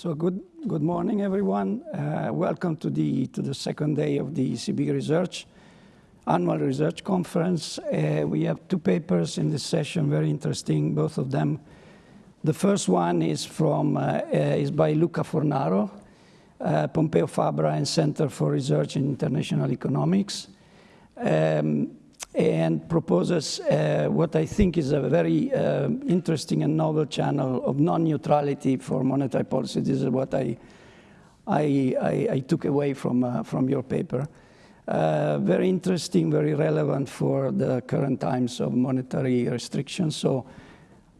So good, good morning, everyone. Uh, welcome to the, to the second day of the ECB Research Annual Research Conference. Uh, we have two papers in this session, very interesting, both of them. The first one is, from, uh, uh is by Luca Fornaro, uh, Pompeu Fabra and Center for Research in International Economics. Um, and proposes uh, what I think is a very uh, interesting and novel channel of non-neutrality for monetary policy. This is what I, I, I, I took away from, uh, from your paper. Uh, very interesting, very relevant for the current times of monetary restrictions. So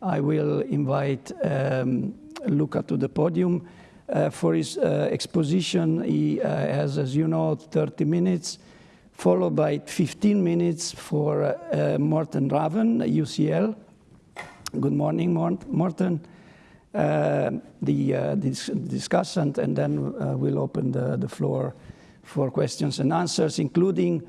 I will invite um, Luca to the podium. Uh, for his uh, exposition, he has, as you know, 30 minutes followed by 15 minutes for uh, Morten Ravn, UCL. Good morning, Morten. Uh, the, uh, dis discussant, and then uh, we'll open the, the floor for questions and answers, including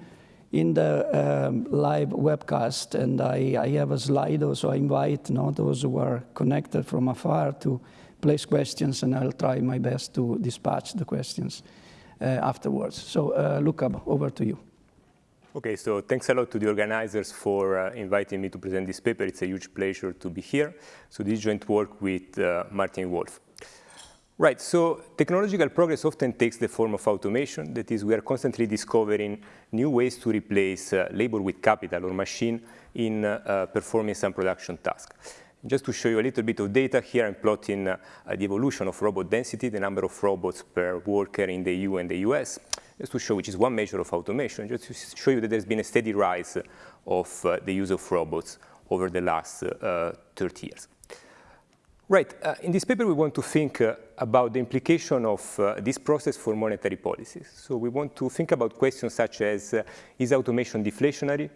in the um, live webcast. And I, I, have a Slido, so I invite you know, those who are connected from afar to place questions, and I'll try my best to dispatch the questions uh, afterwards. So, uh, Luca, over to you. Okay, so thanks a lot to the organizers for uh, inviting me to present this paper. It's a huge pleasure to be here. So this joint work with uh, Martin Wolf. Right, so technological progress often takes the form of automation. That is, we are constantly discovering new ways to replace uh, labor with capital or machine in uh, uh, performing some production task. Just to show you a little bit of data here, I'm plotting uh, the evolution of robot density, the number of robots per worker in the EU and the US just to show, which is one measure of automation, just to show you that there's been a steady rise of uh, the use of robots over the last uh, 30 years. Right, uh, in this paper we want to think uh, about the implication of uh, this process for monetary policies. So we want to think about questions such as, uh, is automation deflationary?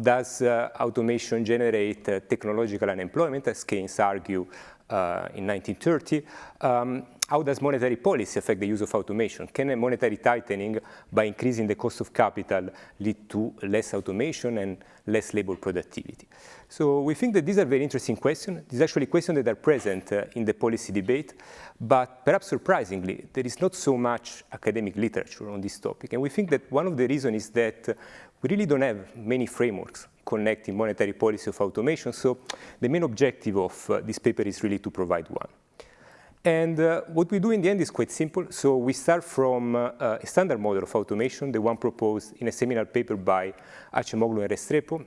does automation generate technological unemployment, as Keynes argued in 1930? Um, how does monetary policy affect the use of automation? Can a monetary tightening by increasing the cost of capital lead to less automation and less labor productivity? So we think that these are very interesting questions. These are actually questions that are present uh, in the policy debate, but perhaps surprisingly, there is not so much academic literature on this topic. And we think that one of the reasons is that uh, we really don't have many frameworks connecting monetary policy of automation. So the main objective of uh, this paper is really to provide one. And uh, what we do in the end is quite simple. So we start from uh, a standard model of automation, the one proposed in a seminal paper by Acemoglu and Restrepo.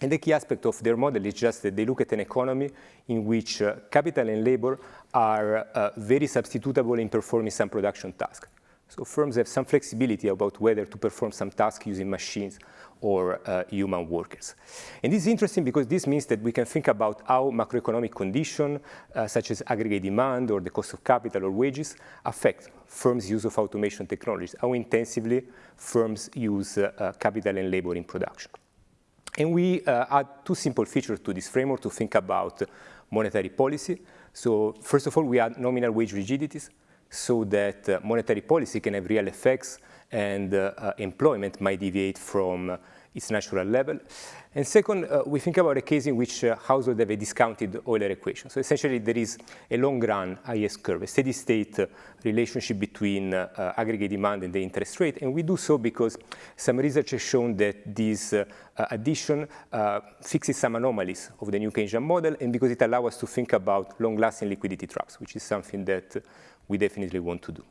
And the key aspect of their model is just that they look at an economy in which uh, capital and labor are uh, very substitutable in performing some production task. So firms have some flexibility about whether to perform some task using machines or uh, human workers. And this is interesting because this means that we can think about how macroeconomic conditions, uh, such as aggregate demand or the cost of capital or wages, affect firms' use of automation technologies, how intensively firms use uh, uh capital and labor in production. And we uh, add two simple features to this framework to think about monetary policy. So first of all, we add nominal wage rigidities so that uh, monetary policy can have real effects and uh, uh, employment might deviate from uh, its natural level. And second, uh, we think about a case in which uh, households have a discounted Euler equation. So essentially, there is a long-run IS curve, a steady-state uh, relationship between aggregate demand and the interest rate. And we do so because some research has shown that this addition fixes some anomalies of the new Keynesian model, and because it allows us to think about long-lasting liquidity traps, which is something that we definitely want to do.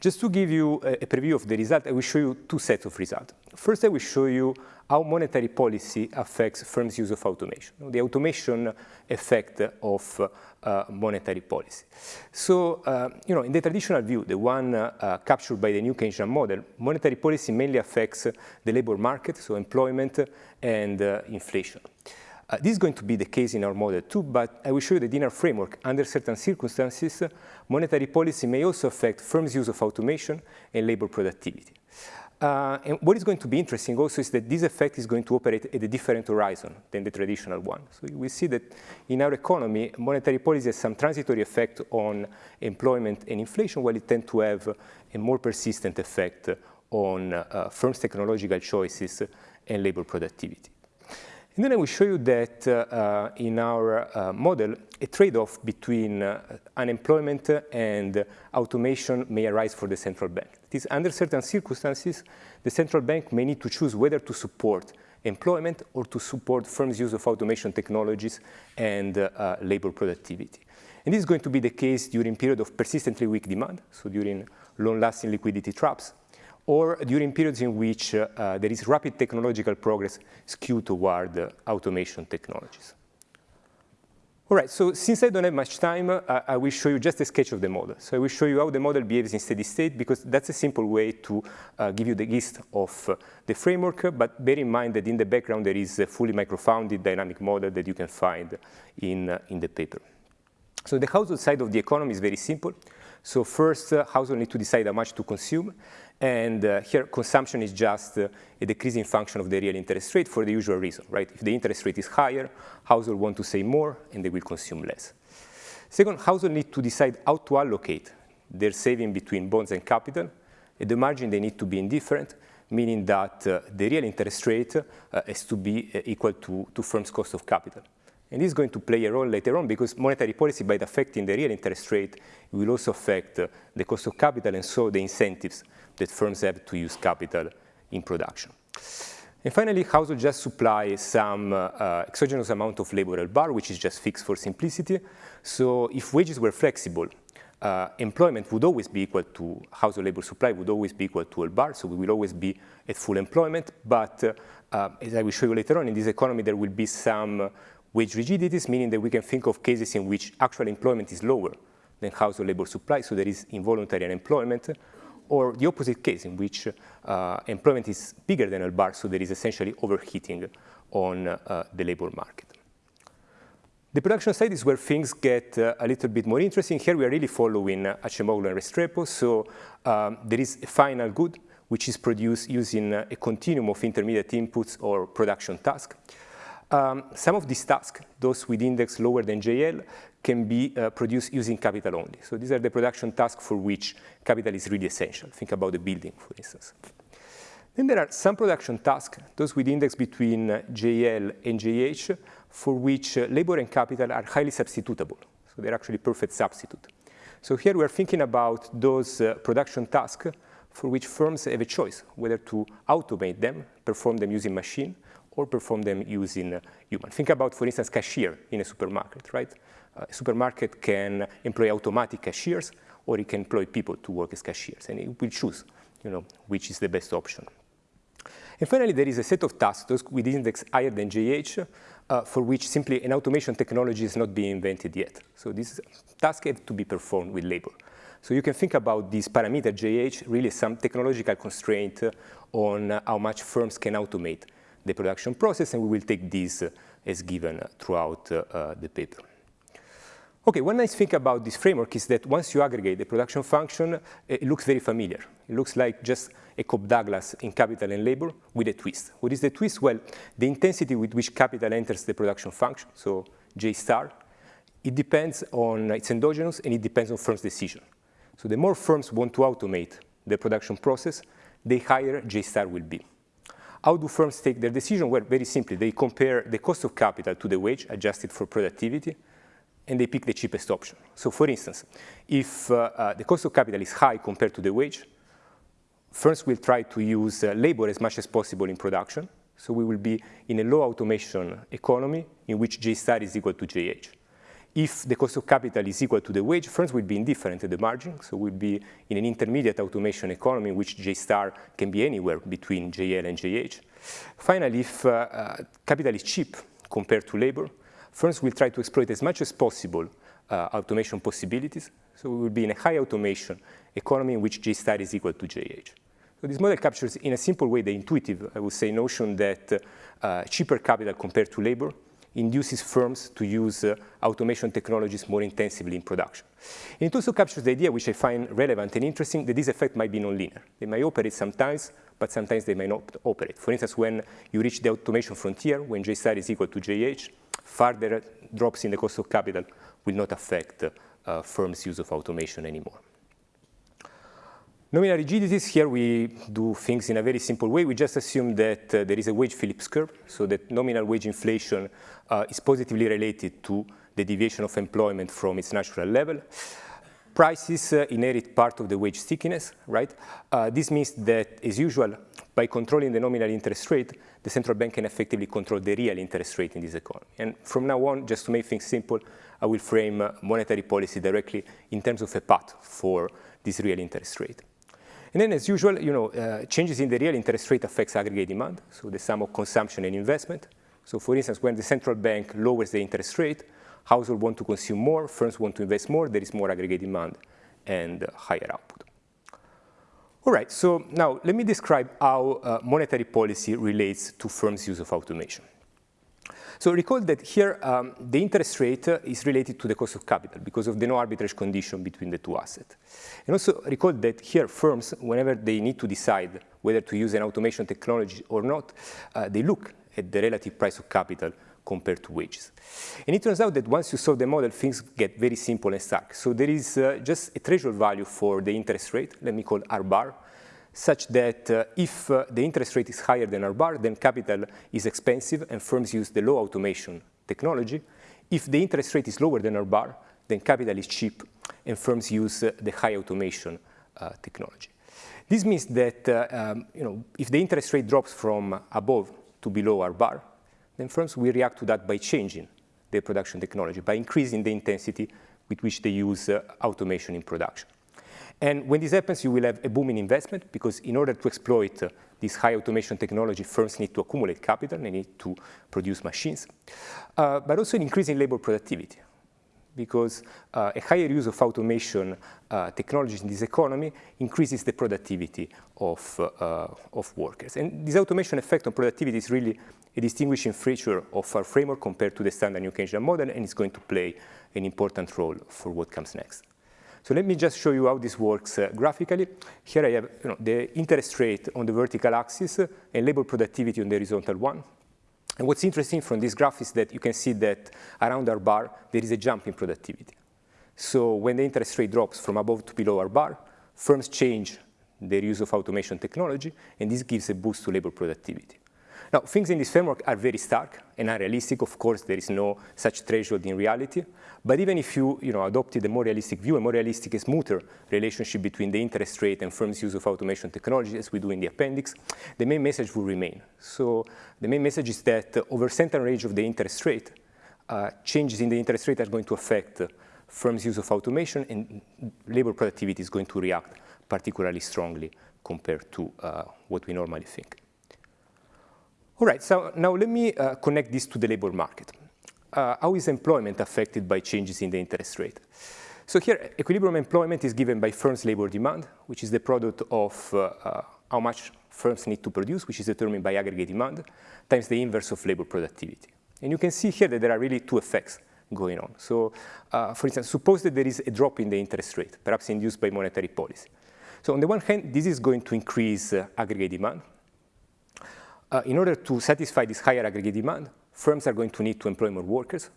Just to give you a, preview of the result, I will show you two sets of results. First, I will show you how monetary policy affects firms' use of automation, the automation effect of uh, monetary policy. So, uh, you know, in the traditional view, the one uh, captured by the new Keynesian model, monetary policy mainly affects the labor market, so employment and uh, inflation. Uh, this is going to be the case in our model too, but I will show you that in our framework, under certain circumstances, monetary policy may also affect firms' use of automation and labor productivity. Uh, and what is going to be interesting also is that this effect is going to operate at a different horizon than the traditional one. So we see that in our economy, monetary policy has some transitory effect on employment and inflation, while it tends to have a more persistent effect on uh, firms' technological choices and labor productivity. And then I will show you that uh, in our uh, model, a trade-off between uh, unemployment and automation may arise for the central bank. It is under certain circumstances, the central bank may need to choose whether to support employment or to support firms' use of automation technologies and uh, labor productivity. And this is going to be the case during period of persistently weak demand, so during long-lasting liquidity traps, or during periods in which uh, uh, there is rapid technological progress skewed toward uh, automation technologies. All right, so since I don't have much time, uh, I will show you just a sketch of the model. So I will show you how the model behaves in steady state because that's a simple way to uh, give you the gist of uh, the framework, but bear in mind that in the background there is a fully microfounded dynamic model that you can find in, in the paper. So the household side of the economy is very simple. So first, uh, household need to decide how much to consume. And uh, here, consumption is just uh, a decreasing function of the real interest rate for the usual reason, right? If the interest rate is higher, household want to save more, and they will consume less. Second, households need to decide how to allocate their saving between bonds and capital. At the margin, they need to be indifferent, meaning that uh, the real interest rate uh, has to be uh, equal to, to firm's cost of capital. And this is going to play a role later on because monetary policy, by affecting the real interest rate, will also affect uh, the cost of capital and so the incentives that firms have to use capital in production. And finally, households just supply some uh, exogenous amount of labor bar, which is just fixed for simplicity. So if wages were flexible, uh, employment would always be equal to household labor supply would always be equal to L bar, so we will always be at full employment. But uh, uh, as I will show you later on, in this economy there will be some wage rigidities, meaning that we can think of cases in which actual employment is lower than household labor supply, so there is involuntary unemployment, or the opposite case in which uh, employment is bigger than L bar, so there is essentially overheating on uh, the labor market. The production side is where things get uh, a little bit more interesting. Here we are really following uh, Acemoglu and Restrepo, so um, there is a final good which is produced using uh, a continuum of intermediate inputs or production tasks. Um, some of these tasks, those with index lower than JL, can be uh, produced using capital only. So these are the production tasks for which capital is really essential. Think about the building, for instance. Then there are some production tasks, those with index between uh, JL and JH, for which uh, labor and capital are highly substitutable. So they're actually perfect substitute. So here we're thinking about those uh, production tasks for which firms have a choice, whether to automate them, perform them using machine, or perform them using uh, human. Think about, for instance, cashier in a supermarket, right? Uh, a supermarket can employ automatic cashiers, or it can employ people to work as cashiers, and it will choose, you know, which is the best option. And finally, there is a set of tasks, with index higher than JH, uh, for which simply an automation technology is not being invented yet. So these tasks have to be performed with labor. So you can think about this parameter JH really some technological constraint on how much firms can automate the production process, and we will take this as given throughout uh, the paper. Okay, one nice thing about this framework is that once you aggregate the production function, eh, it looks very familiar. It looks like just a Cobb-Douglas in capital and labor with a twist. What is the twist? Well, the intensity with which capital enters the production function, so J star, it depends on its endogenous and it depends on firms' decision. So the more firms want to automate the production process, the higher J star will be. How do firms take their decision? Well, very simply, they compare the cost of capital to the wage adjusted for productivity, and they pick the cheapest option. So for instance, if uh, uh, the cost of capital is high compared to the wage, firms will try to use uh, labor as much as possible in production. So we will be in a low automation economy in which J star is equal to JH. If the cost of capital is equal to the wage, firms will be indifferent at the margin. So we'll be in an intermediate automation economy in which J star can be anywhere between JL and JH. Finally, if uh, uh, capital is cheap compared to labor, firms will try to exploit as much as possible uh, automation possibilities. So we will be in a high automation economy in which G-star is equal to JH. So this model captures in a simple way the intuitive, I would say, notion that uh, cheaper capital compared to labor induces firms to use uh, automation technologies more intensively in production. And it also captures the idea, which I find relevant and interesting, that this effect might be nonlinear. They may operate sometimes, but sometimes they may not operate. For instance, when you reach the automation frontier, when J is equal to JH, further drops in the cost of capital will not affect uh, firms' use of automation anymore. Nominal rigidities, here we do things in a very simple way. We just assume that uh, there is a wage Phillips curve, so that nominal wage inflation uh, is positively related to the deviation of employment from its natural level. Prices uh, inherit part of the wage stickiness, right? Uh, this means that, as usual, by controlling the nominal interest rate, the central bank can effectively control the real interest rate in this economy. And from now on, just to make things simple, I will frame uh, monetary policy directly in terms of a path for this real interest rate. And then, as usual, you know, uh, changes in the real interest rate affects aggregate demand, so the sum of consumption and investment. So, for instance, when the central bank lowers the interest rate, households want to consume more, firms want to invest more, there is more aggregate demand and higher output. All right, so now let me describe how uh, monetary policy relates to firms' use of automation. So recall that here um, the interest rate uh, is related to the cost of capital because of the no arbitrage condition between the two assets. And also recall that here firms, whenever they need to decide whether to use an automation technology or not, uh, they look at the relative price of capital compared to wages. And it turns out that once you solve the model, things get very simple and stark. So there is uh, just a threshold value for the interest rate, let me call R bar, such that uh, if uh, the interest rate is higher than R bar, then capital is expensive and firms use the low automation technology. If the interest rate is lower than R bar, then capital is cheap and firms use uh, the high automation uh, technology. This means that uh, um, you know, if the interest rate drops from above to below R bar, then firms will react to that by changing their production technology, by increasing the intensity with which they use uh, automation in production. And when this happens, you will have a boom in investment because in order to exploit uh, this high automation technology, firms need to accumulate capital, they need to produce machines, uh, but also an increase in labor productivity because uh, a higher use of automation uh, technologies in this economy increases the productivity of, uh, of workers. And this automation effect on productivity is really a distinguishing feature of our framework compared to the standard New Keynesian model, and it's going to play an important role for what comes next. So let me just show you how this works uh, graphically. Here I have you know, the interest rate on the vertical axis uh, and labor productivity on the horizontal one. And what's interesting from this graph is that you can see that around R bar, there is a jump in productivity. So when the interest rate drops from above to below R bar, firms change their use of automation technology, and this gives a boost to labor productivity. Now, things in this framework are very stark and unrealistic. Of course, there is no such threshold in reality. But even if you, you know, adopted a more realistic view, a more realistic and smoother relationship between the interest rate and firms' use of automation technology, as we do in the appendix, the main message will remain. So the main message is that over certain range of the interest rate, uh, changes in the interest rate are going to affect firms' use of automation, and labor productivity is going to react particularly strongly compared to uh, what we normally think. All right, so now let me uh, connect this to the labor market. Uh, how is employment affected by changes in the interest rate? So here, equilibrium employment is given by firms' labor demand, which is the product of uh, uh, how much firms need to produce, which is determined by aggregate demand, times the inverse of labor productivity. And you can see here that there are really two effects going on. So, uh, for instance, suppose that there is a drop in the interest rate, perhaps induced by monetary policy. So on the one hand, this is going to increase uh, aggregate demand, uh, in order to satisfy this higher aggregate demand, firms are going to need to employ more workers.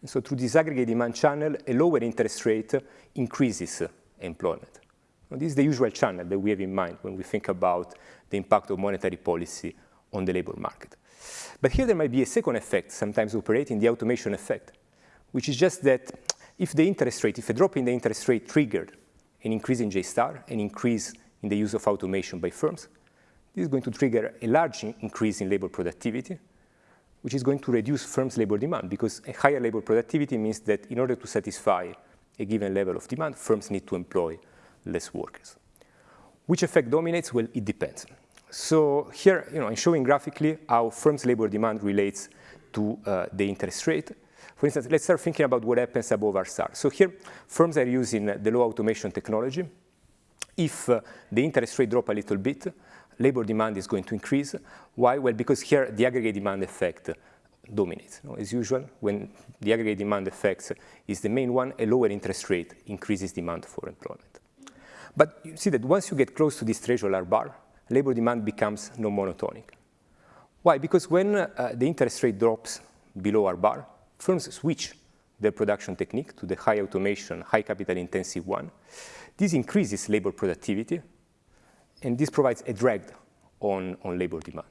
And so through this aggregate demand channel, a lower interest rate increases employment. Now, this is the usual channel that we have in mind when we think about the impact of monetary policy on the labor market. But here there might be a second effect, sometimes operating, the automation effect, which is just that if the interest rate, if a drop in the interest rate triggered an increase in J star, an increase in the use of automation by firms, this is going to trigger a large increase in labor productivity, which is going to reduce firms' labor demand because a higher labor productivity means that in order to satisfy a given level of demand, firms need to employ less workers. Which effect dominates? Well, it depends. So here, you know, I'm showing graphically how firms' labor demand relates to uh, the interest rate. For instance, let's start thinking about what happens above R star. So here, firms are using the low automation technology. If uh, the interest rate drop a little bit, labor demand is going to increase. Why? Well, because here the aggregate demand effect dominates. You know, as usual, when the aggregate demand effect is the main one, a lower interest rate increases demand for employment. But you see that once you get close to this threshold bar, labor demand becomes non-monotonic. Why? Because when uh, the interest rate drops below R bar, firms switch their production technique to the high automation, high capital intensive one. This increases labor productivity, and this provides a drag on, on labor demand.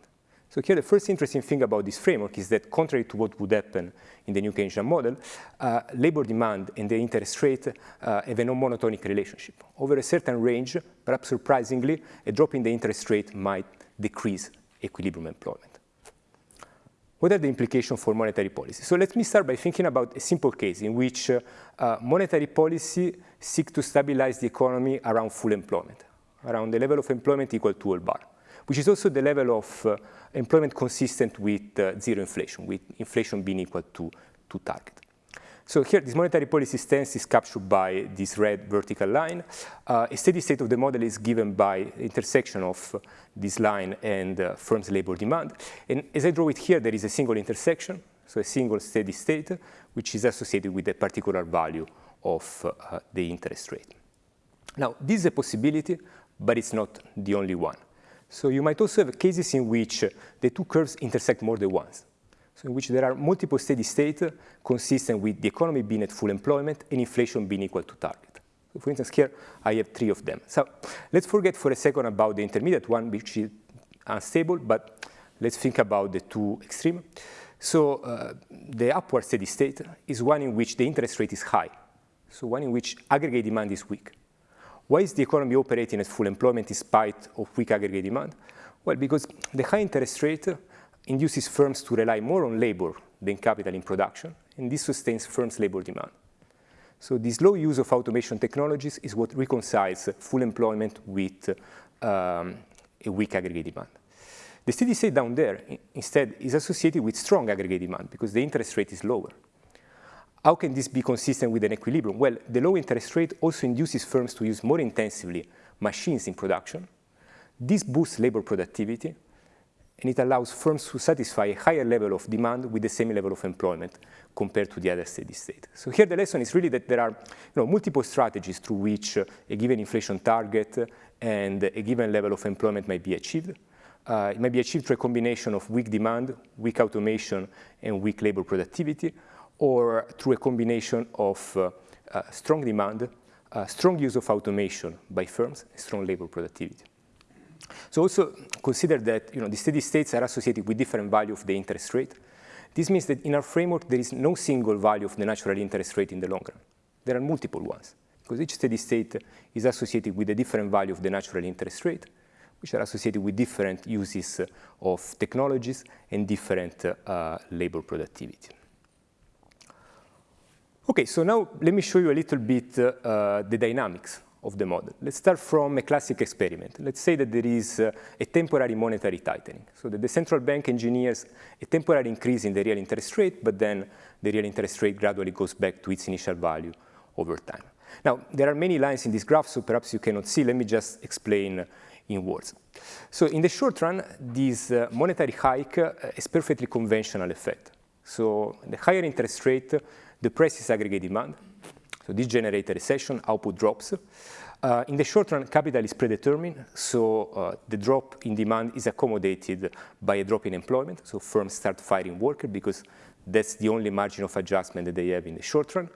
So here, the first interesting thing about this framework is that contrary to what would happen in the new Keynesian model, uh, labor demand and the interest rate uh, have a non-monotonic relationship. Over a certain range, perhaps surprisingly, a drop in the interest rate might decrease equilibrium employment. What are the implications for monetary policy? So let me start by thinking about a simple case in which uh, uh, monetary policy seeks to stabilize the economy around full employment, around the level of employment equal to L bar, which is also the level of uh, employment consistent with uh, zero inflation, with inflation being equal to, to target. So here, this monetary policy stance is captured by this red vertical line. Uh, a steady state of the model is given by intersection of this line and uh, firm's labor demand. And as I draw it here, there is a single intersection, so a single steady state, which is associated with a particular value of uh, the interest rate. Now, this is a possibility, but it's not the only one. So you might also have cases in which the two curves intersect more than once so in which there are multiple steady states consistent with the economy being at full employment and inflation being equal to target. So for instance, here I have three of them. So let's forget for a second about the intermediate one, which is unstable, but let's think about the two extreme. So uh, the upward steady state is one in which the interest rate is high, so one in which aggregate demand is weak. Why is the economy operating at full employment in spite of weak aggregate demand? Well, because the high interest rate induces firms to rely more on labor than capital in production, and this sustains firms' labor demand. So this low use of automation technologies is what reconciles full employment with um, a weak aggregate demand. The steady state down there, instead, is associated with strong aggregate demand because the interest rate is lower. How can this be consistent with an equilibrium? Well, the low interest rate also induces firms to use more intensively machines in production. This boosts labor productivity, and it allows firms to satisfy a higher level of demand with the same level of employment compared to the other steady state. So here the lesson is really that there are you know, multiple strategies through which a given inflation target and a given level of employment might be achieved. Uh, it might be achieved through a combination of weak demand, weak automation, and weak labor productivity, or through a combination of uh, uh strong demand, uh, strong use of automation by firms, strong labor productivity. So also consider that you know, the steady states are associated with different value of the interest rate. This means that in our framework, there is no single value of the natural interest rate in the long run. There are multiple ones, because each steady state is associated with a different value of the natural interest rate, which are associated with different uses of technologies and different uh, labor productivity. Okay, so now let me show you a little bit uh, the dynamics of the model. Let's start from a classic experiment. Let's say that there is uh, a temporary monetary tightening, so that the central bank engineers a temporary increase in the real interest rate, but then the real interest rate gradually goes back to its initial value over time. Now, there are many lines in this graph, so perhaps you cannot see. Let me just explain in words. So in the short run, this uh, monetary hike uh, is perfectly conventional effect. So the higher interest rate depresses aggregate demand, so this generates a recession, output drops. Uh, in the short run, capital is predetermined, so uh, the drop in demand is accommodated by a drop in employment. So firms start firing workers because that's the only margin of adjustment that they have in the short run.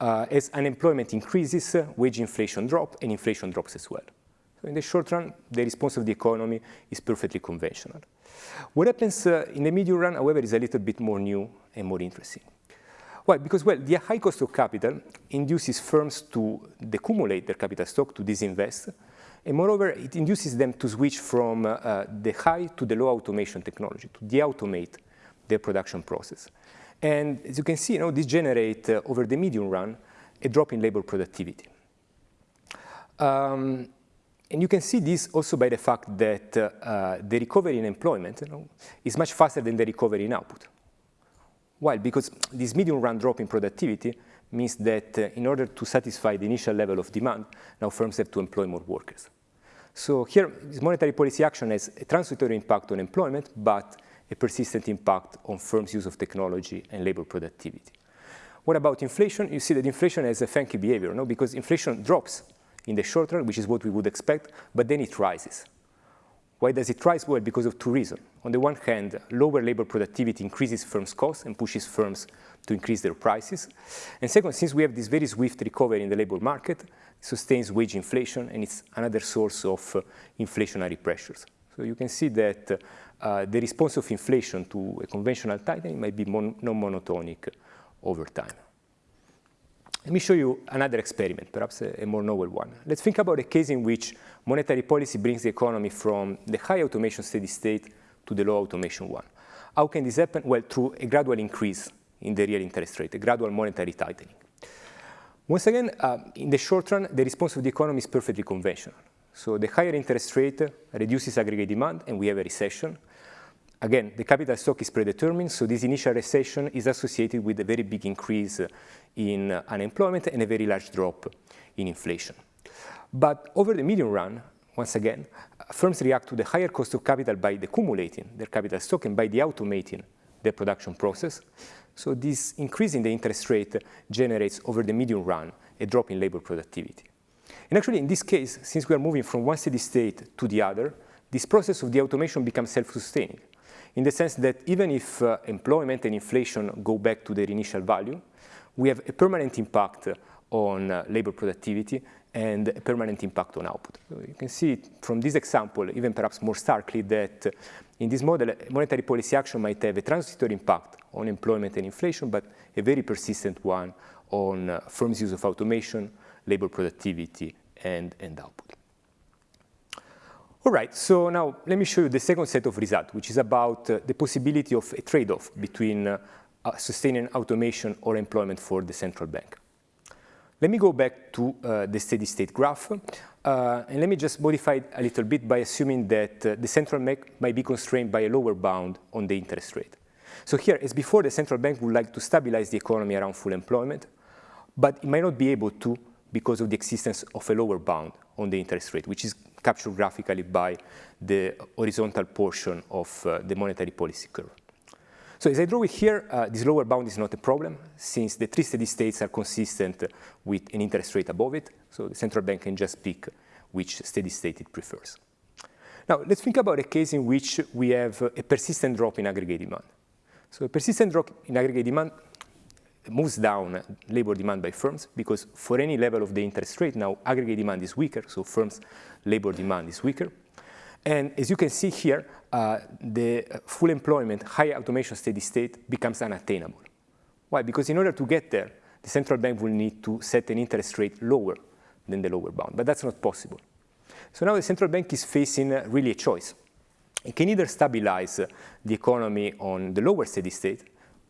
Uh, as unemployment increases, wage inflation drops, and inflation drops as well. So in the short run, the response of the economy is perfectly conventional. What happens uh, in the medium run, however, is a little bit more new and more interesting. Why? Because, well, the high cost of capital induces firms to decumulate their capital stock, to disinvest, and moreover, it induces them to switch from uh, the high to the low automation technology, to de-automate their production process. And as you can see, you know, this generates, uh, over the medium run, a drop in labor productivity. Um, and you can see this also by the fact that uh, the recovery in employment you know, is much faster than the recovery in output. Why? Because this medium run drop in productivity means that uh, in order to satisfy the initial level of demand, now firms have to employ more workers. So here, this monetary policy action has a transitory impact on employment, but a persistent impact on firms' use of technology and labor productivity. What about inflation? You see that inflation has a funky behavior, no? because inflation drops in the short run, which is what we would expect, but then it rises. Why does it rise? Well, because of two reasons. On the one hand, lower labor productivity increases firms' costs and pushes firms to increase their prices. And second, since we have this very swift recovery in the labor market, it sustains wage inflation, and it's another source of uh, inflationary pressures. So you can see that uh, the response of inflation to a conventional tightening might be mon non-monotonic over time. Let me show you another experiment, perhaps a, a, more novel one. Let's think about a case in which monetary policy brings the economy from the high automation steady state to the low automation one. How can this happen? Well, through a gradual increase in the real interest rate, a gradual monetary tightening. Once again, uh, in the short run, the response of the economy is perfectly conventional. So the higher interest rate reduces aggregate demand, and we have a recession. Again, the capital stock is predetermined, so this initial recession is associated with a very big increase in unemployment and a very large drop in inflation. But over the medium run, once again, firms react to the higher cost of capital by decumulating their capital stock and by de-automating their production process. So this increase in the interest rate generates over the medium run a drop in labor productivity. And actually, in this case, since we are moving from one steady state to the other, this process of de-automation becomes self-sustaining in the sense that even if uh, employment and inflation go back to their initial value, we have a permanent impact on uh, labor productivity and a permanent impact on output. You can see from this example, even perhaps more starkly, that uh, in this model, monetary policy action might have a transitory impact on employment and inflation, but a very persistent one on uh, firms' use of automation, labor productivity, and, and output. All right, so now let me show you the second set of results, which is about uh, the possibility of a trade-off between uh, uh, sustaining automation or employment for the central bank. Let me go back to uh, the steady state graph, uh, and let me just modify it a little bit by assuming that uh, the central bank might be constrained by a lower bound on the interest rate. So here, as before, the central bank would like to stabilize the economy around full employment, but it might not be able to because of the existence of a lower bound on the interest rate, which is captured graphically by the horizontal portion of uh, the monetary policy curve. So as I draw it here, uh, this lower bound is not a problem since the three steady states are consistent with an interest rate above it. So the central bank can just pick which steady state it prefers. Now let's think about a case in which we have a persistent drop in aggregate demand. So a persistent drop in aggregate demand moves down labor demand by firms because for any level of the interest rate now aggregate demand is weaker, so firms' labor demand is weaker. And as you can see here, uh, the full employment, high automation steady state becomes unattainable. Why? Because in order to get there, the central bank will need to set an interest rate lower than the lower bound, but that's not possible. So now the central bank is facing uh, really a choice. It can either stabilize uh, the economy on the lower steady state,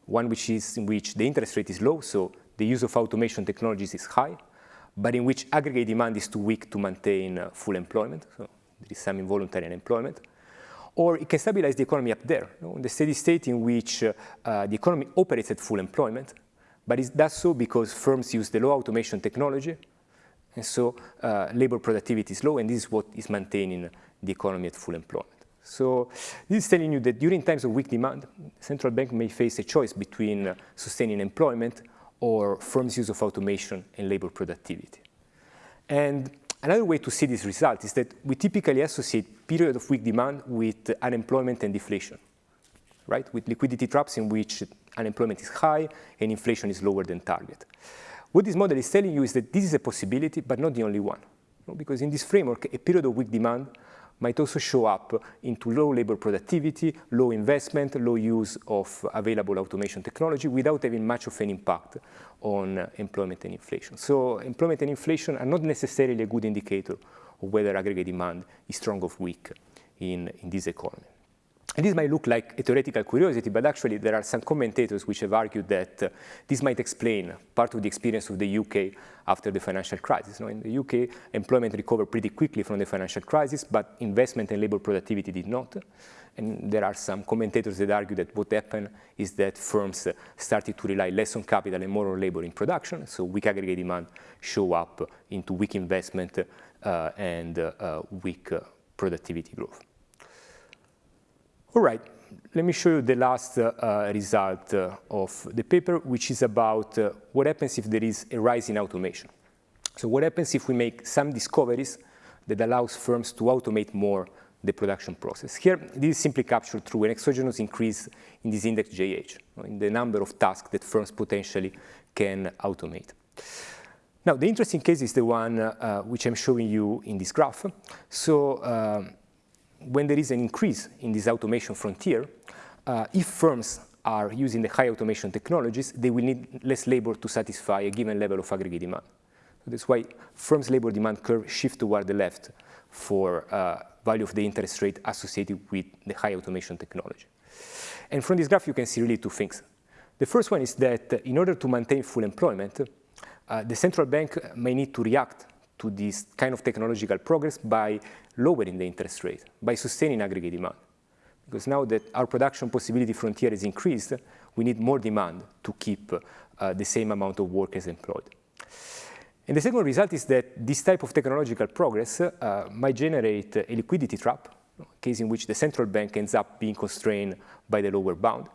one which is in which the interest rate is low, so the use of automation technologies is high, but in which aggregate demand is too weak to maintain uh, full employment, so there is some involuntary unemployment. Or it can stabilize the economy up there, you know, in the steady state in which uh, uh, the economy operates at full employment, but it does so because firms use the low automation technology, and so uh, labor productivity is low, and this is what is maintaining the economy at full employment. So this is telling you that during times of weak demand, central bank may face a choice between uh, sustaining employment or firms' use of automation and labor productivity. And another way to see this result is that we typically associate period of weak demand with unemployment and deflation, right? With liquidity traps in which unemployment is high and inflation is lower than target. What this model is telling you is that this is a possibility, but not the only one. Because in this framework, a period of weak demand might also show up into low labor productivity, low investment, low use of available automation technology without having much of an impact on employment and inflation. So employment and inflation are not necessarily a good indicator of whether aggregate demand is strong or weak in, in this economy. And this might look like a theoretical curiosity, but actually there are some commentators which have argued that uh, this might explain part of the experience of the UK after the financial crisis. in the UK, employment recovered pretty quickly from the financial crisis, but investment and labor productivity did not. And there are some commentators that argue that what happened is that firms uh, started to rely less on capital and more on labor in production, so weak aggregate demand show up into weak investment uh, and uh, uh, weak uh, productivity growth. All right, let me show you the last uh, uh, result uh, of the paper, which is about uh, what happens if there is a rise in automation. So what happens if we make some discoveries that allows firms to automate more the production process. Here, this is simply captured through an exogenous increase in this index JH, in the number of tasks that firms potentially can automate. Now, the interesting case is the one uh, which I'm showing you in this graph. So uh, when there is an increase in this automation frontier, uh, if firms are using the high automation technologies, they will need less labor to satisfy a given level of aggregate demand. So that's why firms' labor demand curve shift toward the left for uh, value of the interest rate associated with the high automation technology. And from this graph, you can see really two things. The first one is that in order to maintain full employment, uh, the central bank may need to react to this kind of technological progress by lowering the interest rate, by sustaining aggregate demand. Because now that our production possibility frontier is increased, we need more demand to keep uh, the same amount of workers employed. And the second result is that this type of technological progress uh, might generate a liquidity trap, a case in which the central bank ends up being constrained by the lower bound.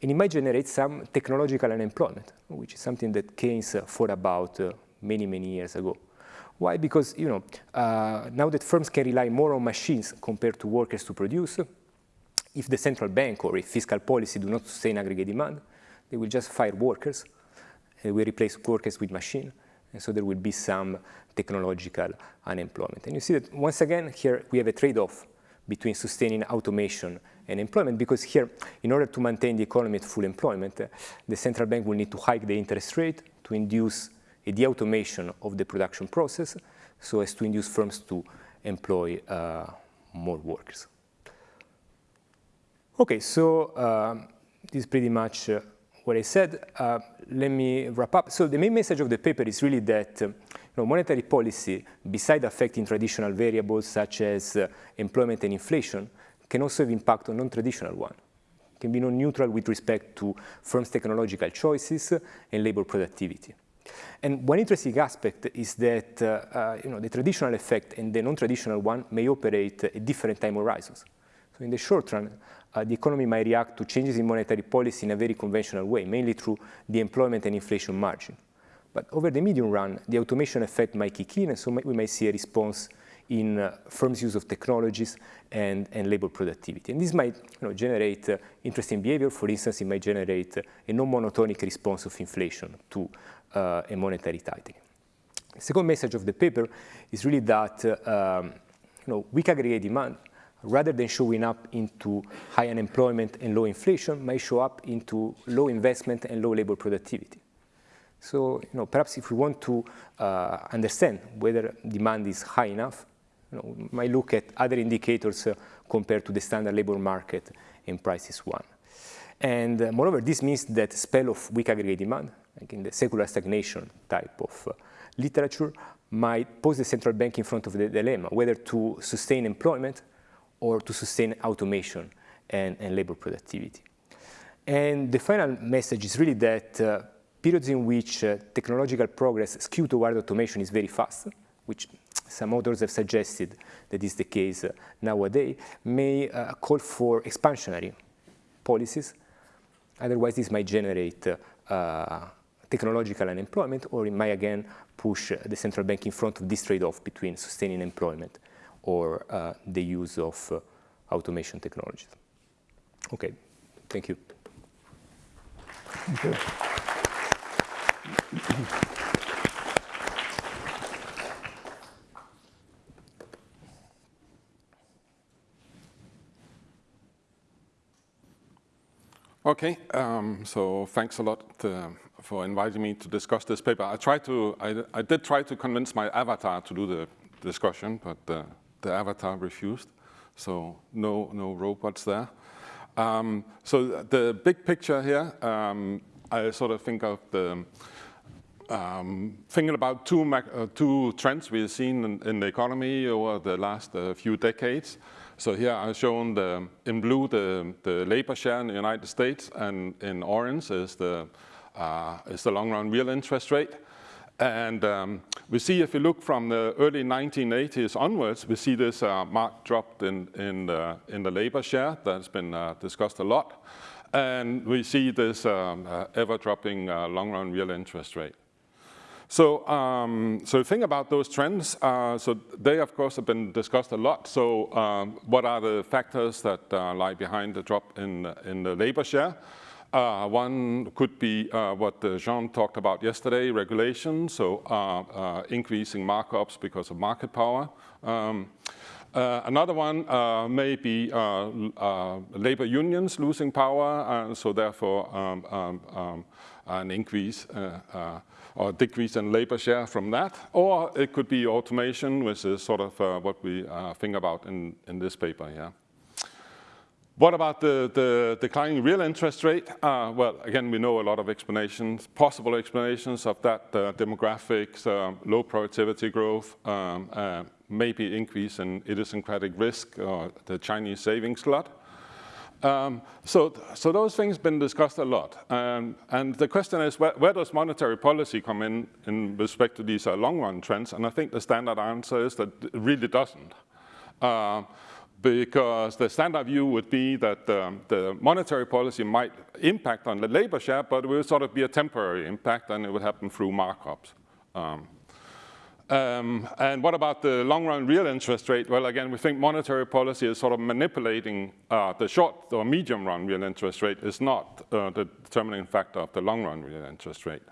And it might generate some technological unemployment, which is something that Keynes thought about uh, many, many years ago. Why? Because you know, uh, now that firms can rely more on machines compared to workers to produce, if the central bank or if fiscal policy do not sustain aggregate demand, they will just fire workers. They will replace workers with machines and so there will be some technological unemployment. And you see that once again, here we have a trade-off between sustaining automation and employment because here, in order to maintain the economy at full employment, the central bank will need to hike the interest rate to induce a de-automation of the production process so as to induce firms to employ uh, more workers. Okay, so um, this is pretty much uh, what I said, uh, let me wrap up. So the main message of the paper is really that uh, you know, monetary policy, beside affecting traditional variables such as uh, employment and inflation, can also have impact on non-traditional one. can be non-neutral with respect to firms' technological choices and labor productivity. And one interesting aspect is that uh, uh, you know, the traditional effect and the non-traditional one may operate at different time horizons. So in the short run, uh, the economy might react to changes in monetary policy in a very conventional way, mainly through the employment and inflation margin. But over the medium run, the automation effect might kick in, and so we might see a response in uh, firms' use of technologies and, and labor productivity. And this might you know, generate uh, interesting behavior. For instance, it might generate uh, a non-monotonic response of inflation to uh, a monetary tightening. The second message of the paper is really that uh, um, you know, weak aggregate demand rather than showing up into high unemployment and low inflation, might show up into low investment and low labor productivity. So, you know, perhaps if we want to uh, understand whether demand is high enough, you know, we might look at other indicators uh, compared to the standard labor market and prices one. And uh, moreover, this means that spell of weak aggregate demand, like in the secular stagnation type of uh, literature, might pose the central bank in front of the dilemma, whether to sustain employment or to sustain automation and, and labor productivity. And the final message is really that uh, periods in which uh, technological progress skew toward automation is very fast, which some authors have suggested that is the case uh, nowadays, may uh, call for expansionary policies. Otherwise, this might generate uh, technological unemployment, or it might again push the central bank in front of this trade-off between sustaining employment or uh, the use of uh, automation technologies. Okay, thank you. Thank you. Okay, um, so thanks a lot uh, for inviting me to discuss this paper. I tried to, I, I, did try to convince my avatar to do the discussion, but uh, the avatar refused, so no, no robots there. Um, so the big picture here, um, I sort of think of the, um, thinking about two, uh, two trends we've seen in, in, the economy over the last uh, few decades. So here I've shown the, in blue the, the labor share in the United States, and in orange is the, uh, is the long run real interest rate. And um, we see if you look from the early 1980s onwards, we see this uh, marked drop in, in, the, in the labor share that's been uh, discussed a lot. And we see this um, uh, ever dropping uh, long run real interest rate. So, um, so think about those trends. Uh, so they, of course, have been discussed a lot. So um, what are the factors that uh, lie behind the drop in, in the labor share? Uh, one could be uh, what uh, Jean talked about yesterday, regulation, so uh, uh, increasing markups because of market power. Um, uh, another one may be labor unions losing power, so therefore um, um, um an increase or decrease in labor share from that. Or it could be automation, which is sort of what we think about in, in this paper here. What about the, the declining real interest rate? Uh, well, again, we know a lot of explanations, possible explanations of that, uh, demographics, uh, low productivity growth, um, uh, maybe increase in idiosyncratic risk, or the Chinese savings glut. Um, so, so those things have been discussed a lot. Um, and the question is, where, where, does monetary policy come in in respect to these uh, long-run trends? And I think the standard answer is that it really doesn't. Because the standard view would be that um, the monetary policy might impact on the labor share, but it will sort of be a temporary impact and it would happen through markups. Um, um, and what about the long-run real interest rate? Well, again, we think monetary policy is sort of manipulating uh, the short or medium-run real interest rate is not uh, the determining factor of the long-run real interest rate.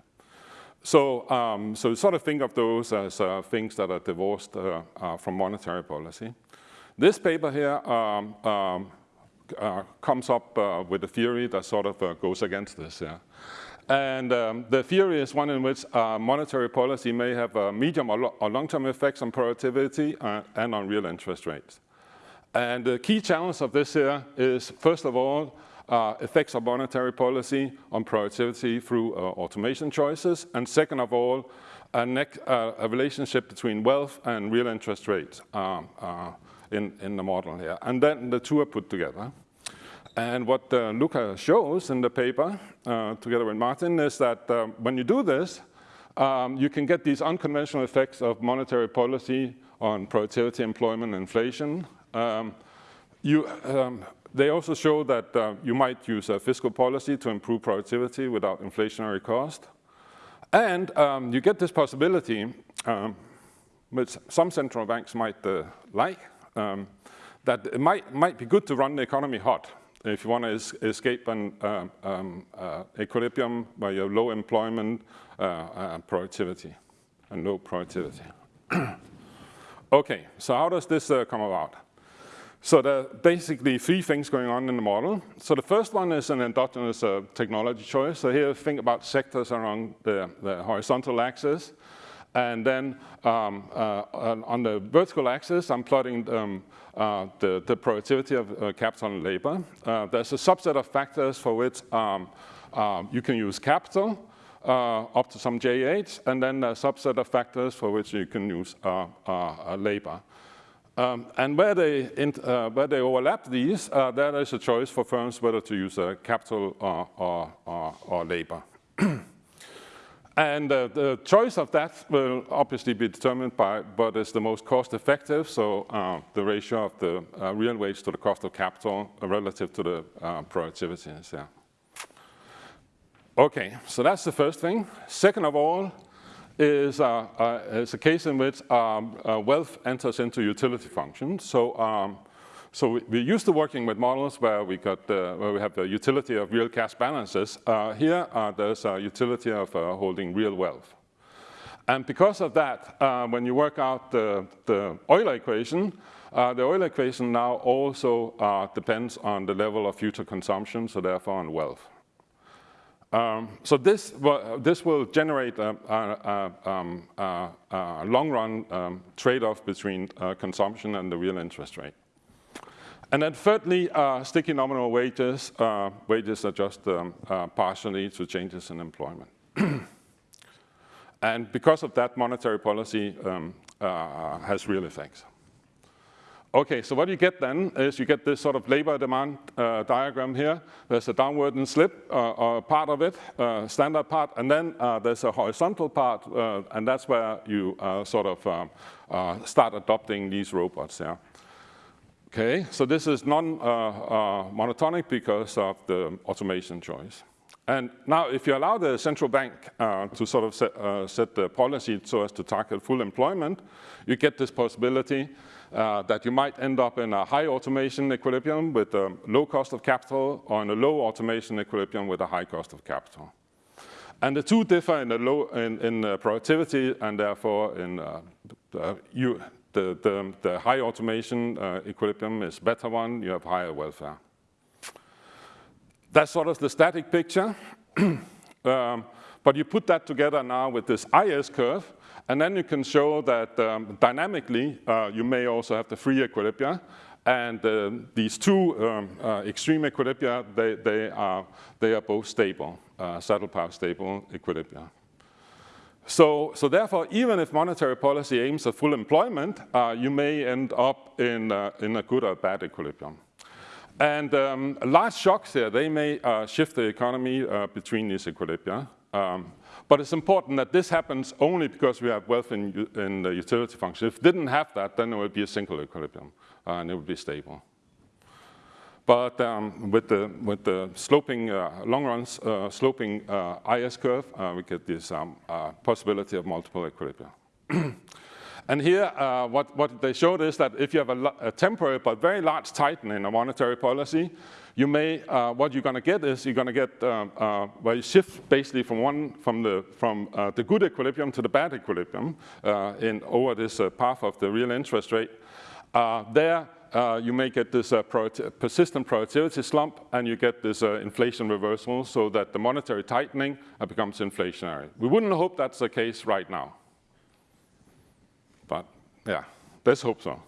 So, um, so sort of think of those as uh, things that are divorced uh, uh, from monetary policy. This paper here um, um, uh, comes up with a theory that sort of goes against this. Yeah. And um, the theory is one in which uh, monetary policy may have medium or, lo or long-term effects on productivity uh, and on real interest rates. And the key challenge of this here is, first of all, uh, effects of monetary policy on productivity through uh, automation choices, and second of all, a, uh, a, relationship between wealth and real interest rates um, uh, in, in the model here. And then the two are put together. And what uh, Luca shows in the paper, uh, together with Martin, is that uh, when you do this, um, you can get these unconventional effects of monetary policy on productivity, employment, inflation. Um, you, um, they also show that uh, you might use a fiscal policy to improve productivity without inflationary cost. And um, you get this possibility, um, which some central banks might uh, like, um, that it might, might be good to run the economy hot if you want to es escape an uh, um, uh, equilibrium where you have low employment, uh, uh productivity, and low productivity. okay, so how does this uh, come about? So there are basically three things going on in the model. So the first one is an endogenous uh, technology choice. So here think about sectors along the, the horizontal axis. And then um, uh, on the vertical axis, I'm plotting um, uh, the, the, productivity of uh, capital and labor. Uh, there's a subset of factors for which um, um you can use capital uh, up to some J8, and then a subset of factors for which you can use uh, labor. Um, and where they, where they overlap these, there is a choice for firms whether to use capital or, or, or, or labor. And uh, the choice of that will obviously be determined by what is the most cost effective, so uh, the ratio of the uh, real wage to the cost of capital relative to the uh, productivity there. Okay, so that's the first thing. Second of all is, uh, uh, is a case in which um, wealth enters into utility functions. So um, so we're used to working with models where we got the, where we have the utility of real cash balances. Uh, here, uh, there's a utility of uh, holding real wealth. And because of that, uh, when you work out the, the Euler equation, uh, the Euler equation now also uh, depends on the level of future consumption, so therefore on wealth. Um, so this, this will generate a, a, a, um, a long-run um, trade-off between consumption and the real interest rate. And then thirdly, uh, sticky nominal wages. Uh, wages adjust um, uh, partially to changes in employment. and because of that, monetary policy um, uh, has real effects. Okay, so what you get then is you get this sort of labor demand uh, diagram here. There's a downward and slip uh, part of it, standard part, and then there's a horizontal part, and that's where you sort of um, start adopting these robots. Yeah. Okay, so this is non-monotonic uh, uh, because of the automation choice. And now if you allow the central bank uh, to sort of set, uh, set, the policy so as to target full employment, you get this possibility uh, that you might end up in a high automation equilibrium with a low cost of capital or in a low automation equilibrium with a high cost of capital. And the two differ in, the low, in, in productivity and therefore in uh, the, the, the, high automation uh, equilibrium is better one, you have higher welfare. That's sort of the static picture. um, but you put that together now with this IS curve, and then you can show that um, dynamically, uh, you may also have the free equilibria. And uh, these two um, uh, extreme equilibria, they, they, are, they are both stable, uh, saddle path stable equilibria. So, so therefore, even if monetary policy aims at full employment, uh, you may end up in, uh, in a good or bad equilibrium. And um, large shocks here, they may uh, shift the economy uh, between these equilibria. Um, but it's important that this happens only because we have wealth in, in the utility function. If it didn't have that, then it would be a single equilibrium, uh, and it would be stable. But um, with, the, with the sloping, uh, long runs, uh, sloping uh, IS curve, we get this um, possibility of multiple equilibria. And here, uh, what, what, they showed is that if you have a, a, temporary but very large tightening in a monetary policy, you may, uh, what you're going to get is you're going to get uh, uh, where you shift basically from one from the from uh, the good equilibrium to the bad equilibrium uh, in over this path of the real interest rate. there, you may get this persistent productivity slump, and you get this inflation reversal, so that the monetary tightening becomes inflationary. We wouldn't hope that's the case right now. But yeah, let's hope so.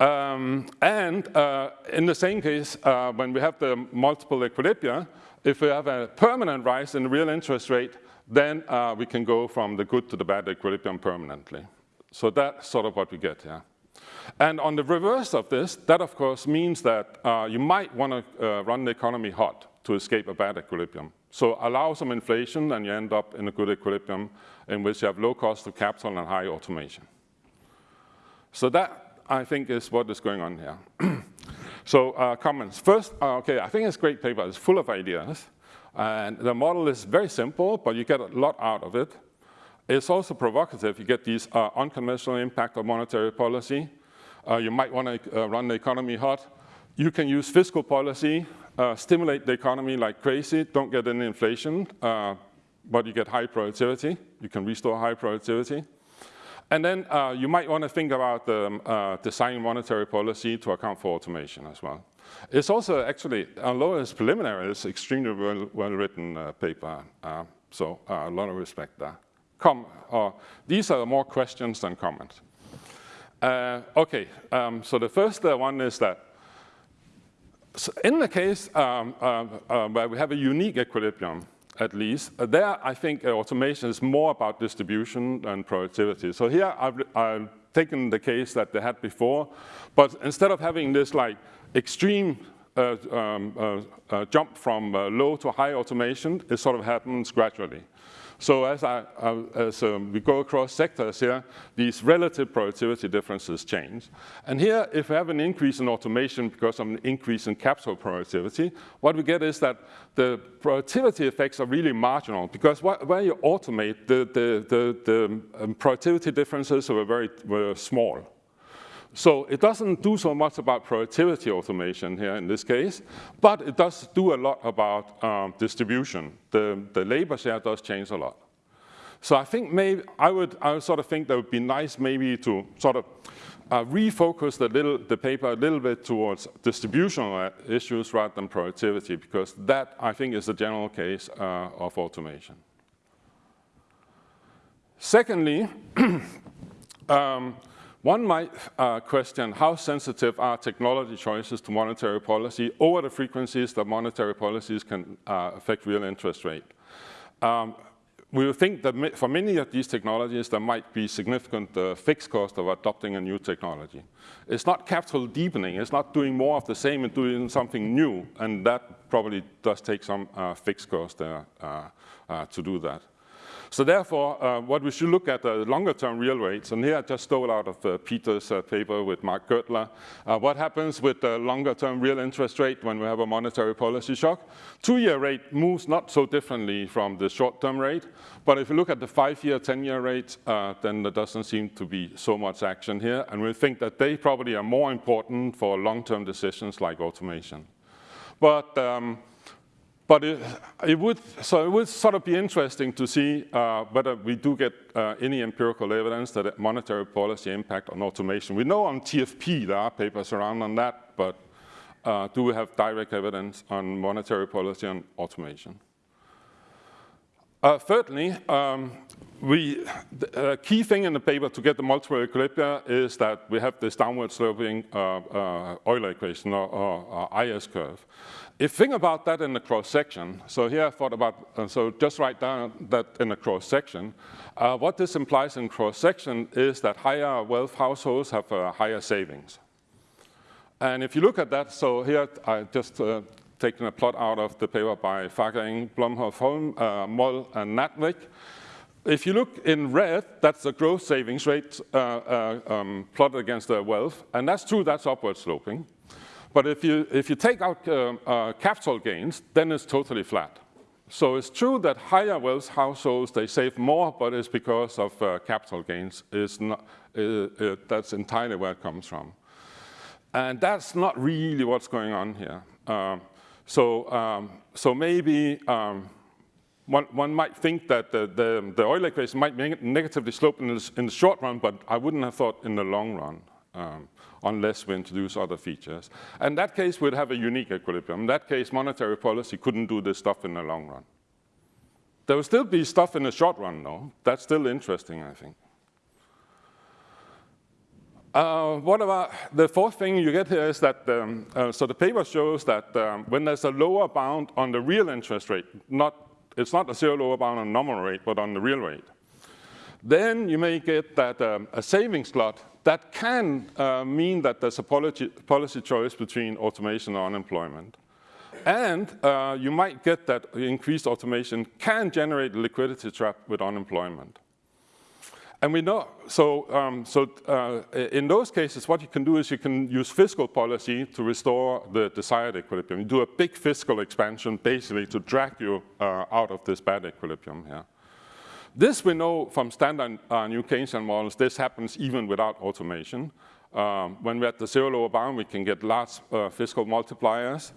Um, and uh, in the same case, uh, when we have the multiple equilibria, if we have a permanent rise in real interest rate, then uh, we can go from the good to the bad equilibrium permanently. So that's sort of what we get here. And on the reverse of this, that of course means that uh, you might want to uh, run the economy hot to escape a bad equilibrium. So allow some inflation and you end up in a good equilibrium in which you have low cost of capital and high automation. So that, I think, is what is going on here. so uh, comments. First, uh, okay, I think it's a great paper. It's full of ideas. And the model is very simple, but you get a lot out of it. It's also provocative. You get these uh, unconventional impact of monetary policy. Uh, you might want to uh, run the economy hot. You can use fiscal policy uh, stimulate the economy like crazy, don't get any inflation, but you get high productivity. You can restore high productivity. And then uh, you might want to think about um, uh, designing monetary policy to account for automation as well. It's also actually, although it's preliminary, it's extremely well, well written uh, paper. So a lot of respect there. Com these are more questions than comments. Okay, um, so the first one is that so in the case um, uh, uh, where we have a unique equilibrium, at least, uh, there I think uh, automation is more about distribution and productivity. So here I've, I've, taken the case that they had before, but instead of having this like extreme uh, um, uh, jump from low to high automation, it sort of happens gradually. So as, I, as um, we go across sectors here, these relative productivity differences change. And here, if we have an increase in automation because of an increase in capital productivity, what we get is that the productivity effects are really marginal because where you automate, the, the, the, the um, productivity differences are very were small. So it doesn't do so much about productivity automation here in this case, but it does do a lot about um, distribution. The, the labor share does change a lot. So I think maybe I would, I would sort of think that would be nice maybe to sort of uh, refocus the, little, the paper a little bit towards distributional issues rather than productivity, because that I think is the general case uh, of automation. Secondly, um, one might uh, question how sensitive are technology choices to monetary policy over the frequencies that monetary policies can uh, affect real interest rate. Um, we think that for many of these technologies, there might be significant uh, fixed cost of adopting a new technology. It's not capital deepening. It's not doing more of the same and doing something new. And that probably does take some uh, fixed cost uh, uh to do that. So therefore, uh, what we should look at are longer-term real rates. And here I just stole out of uh, Peter's uh, paper with Mark Gertler. Uh, what happens with the longer-term real interest rate when we have a monetary policy shock? Two-year rate moves not so differently from the short-term rate. But if you look at the five-year, 10-year rate, uh, then there doesn't seem to be so much action here. And we think that they probably are more important for long-term decisions like automation. But um, but it, it, would, so it would sort of be interesting to see uh, whether we do get uh, any empirical evidence that monetary policy impact on automation. We know on TFP there are papers around on that, but uh, do we have direct evidence on monetary policy on automation? Uh, thirdly, um, we, the uh, key thing in the paper to get the multiple equilibria is that we have this downward sloping uh, uh, Euler equation or, or, or, IS curve. If think about that in the cross section, so here I thought about, uh, so just write down that in the cross section. Uh, what this implies in cross section is that higher wealth households have uh, higher savings. And if you look at that, so here I just uh, taken a plot out of the paper by Fagereng, Blomhoff, Holm, uh, Moll, and Natvik. If you look in red, that's the growth savings rate uh, uh, um, plotted against the wealth. And that's true, that's upward sloping. But if you, if you take out uh, uh, capital gains, then it's totally flat. So it's true that higher wealth households, they save more, but it's because of uh, capital gains. Is not, uh, uh, that's entirely where it comes from. And that's not really what's going on here. Um, so, um, so maybe um, one, one, might think that the, the, the Euler equation might be negatively slope in in the, short run, but I wouldn't have thought in the long run. Unless we introduce other features. In that case, we'd have a unique equilibrium. In that case, monetary policy couldn't do this stuff in the long run. There will still be stuff in the short run, though. That's still interesting, I think. Uh, what about the fourth thing you get here is that, um, uh, so the paper shows that um, when there's a lower bound on the real interest rate, not, it's not a zero lower bound on nominal rate, but on the real rate, then you may get that um, a savings glut that can uh, mean that there's a policy, policy, choice between automation and unemployment. And uh, you might get that increased automation can generate liquidity trap with unemployment. And we know, so, um, so uh, in those cases, what you can do is you can use fiscal policy to restore the desired equilibrium. You do a big fiscal expansion, basically, to drag you uh, out of this bad equilibrium here. This we know from standard uh, new Keynesian models, this happens even without automation. Um, when we're at the zero lower bound, we can get large uh, fiscal multipliers.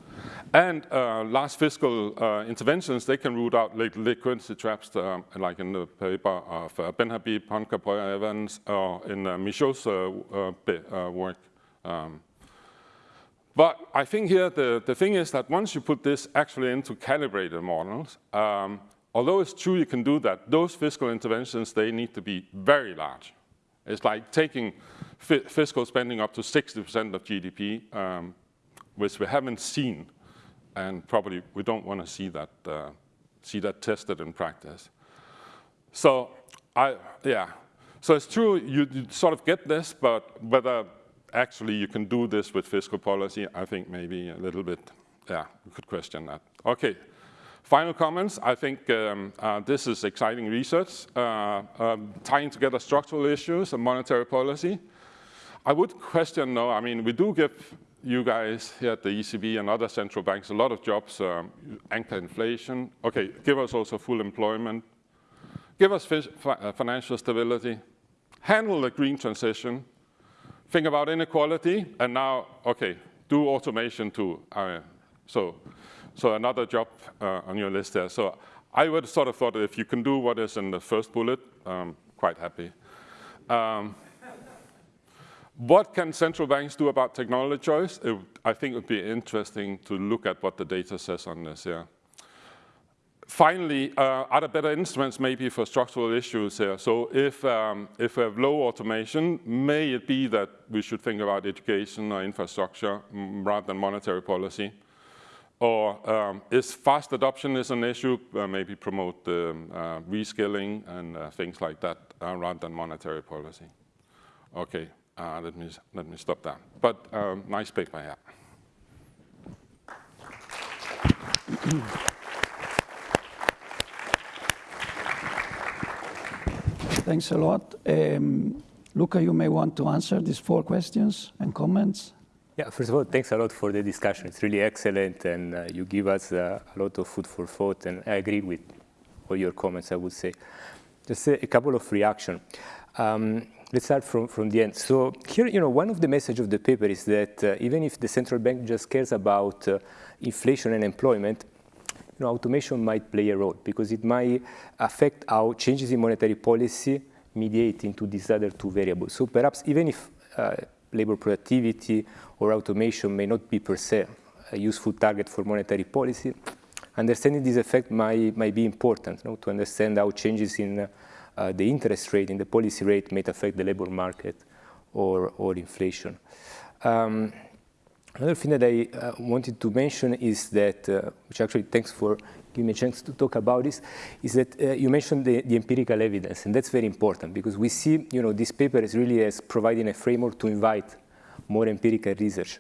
And uh, large fiscal uh, interventions, they can root out liquidity traps, uh, like in the paper of uh, Benhabib, Honka, Evans, or in uh, Michaud's work. Um, but I think here the, the thing is that once you put this actually into calibrated models, um, although it's true you can do that, those fiscal interventions, they need to be very large. It's like taking fiscal spending up to 60% of GDP, um, which we haven't seen, and probably we don't want to see that, uh, see that tested in practice. So, I, yeah, so it's true you, you sort of get this, but whether actually you can do this with fiscal policy, I think maybe a little bit, yeah, we could question that. Okay, Final comments, I think um, uh, this is exciting research, uh, um, tying together structural issues and monetary policy. I would question though, I mean, we do give you guys here at the ECB and other central banks a lot of jobs, um, anchor inflation. Okay, give us also full employment. Give us uh, financial stability. Handle the green transition. Think about inequality. And now, okay, do automation too. So so another job uh, on your list there. So I would sort of thought if you can do what is in the first bullet, um, quite happy. Um, what can central banks do about technology choice? It, I think it would be interesting to look at what the data says on this, yeah. Finally, uh, are there better instruments maybe for structural issues here? So if, um, if we have low automation, may it be that we should think about education or infrastructure mm, rather than monetary policy? Or um, is fast adoption is an issue, uh, maybe promote um, uh, reskilling and uh, things like that uh, rather than monetary policy. Okay, uh, let, me, let me stop there. But um, nice paper, yeah. thanks a lot. Um, Luca, you may want to answer these four questions and comments. Yeah, first of all, thanks a lot for the discussion. It's really excellent, and uh, you give us uh, a lot of food for thought, and I agree with all your comments, I would say. Just a, a couple of reactions. Um, let's start from, from the end. So here, you know, one of the messages of the paper is that uh, even if the central bank just cares about uh, inflation and employment, you know, automation might play a role because it might affect how changes in monetary policy mediate into these other two variables. So perhaps even if uh, labor productivity or automation may not be per se a useful target for monetary policy, understanding this effect might, might be important you know, to understand how changes in uh, the interest rate, in the policy rate, may affect the labor market or, or inflation. Um, another thing that I uh, wanted to mention is that, uh, which actually thanks for giving me a chance to talk about this, is that uh, you mentioned the, the, empirical evidence, and that's very important because we see, you know, this paper is really as providing a framework to invite more empirical research.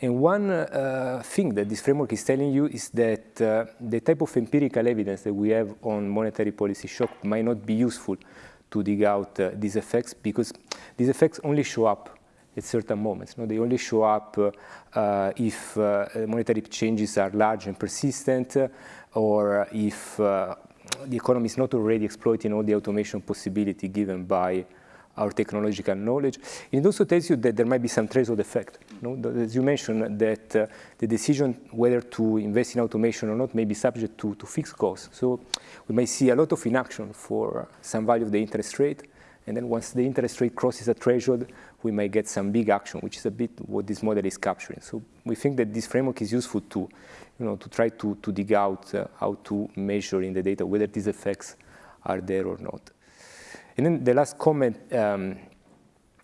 And one uh, thing that this framework is telling you is that uh, the type of empirical evidence that we have on monetary policy shock might not be useful to dig out uh, these effects because these effects only show up at certain moments. No? They only show up uh, if uh, monetary changes are large and persistent or if uh, the economy is not already exploiting all the automation possibility given by our technological knowledge. It also tells you that there might be some threshold effect. You know? As you mentioned, that uh, the decision whether to invest in automation or not may be subject to, to fixed costs. So we may see a lot of inaction for some value of the interest rate. And then once the interest rate crosses a threshold, we may get some big action, which is a bit what this model is capturing. So we think that this framework is useful to, you know, to try to, to dig out uh, how to measure in the data whether these effects are there or not. And then the last comment, um,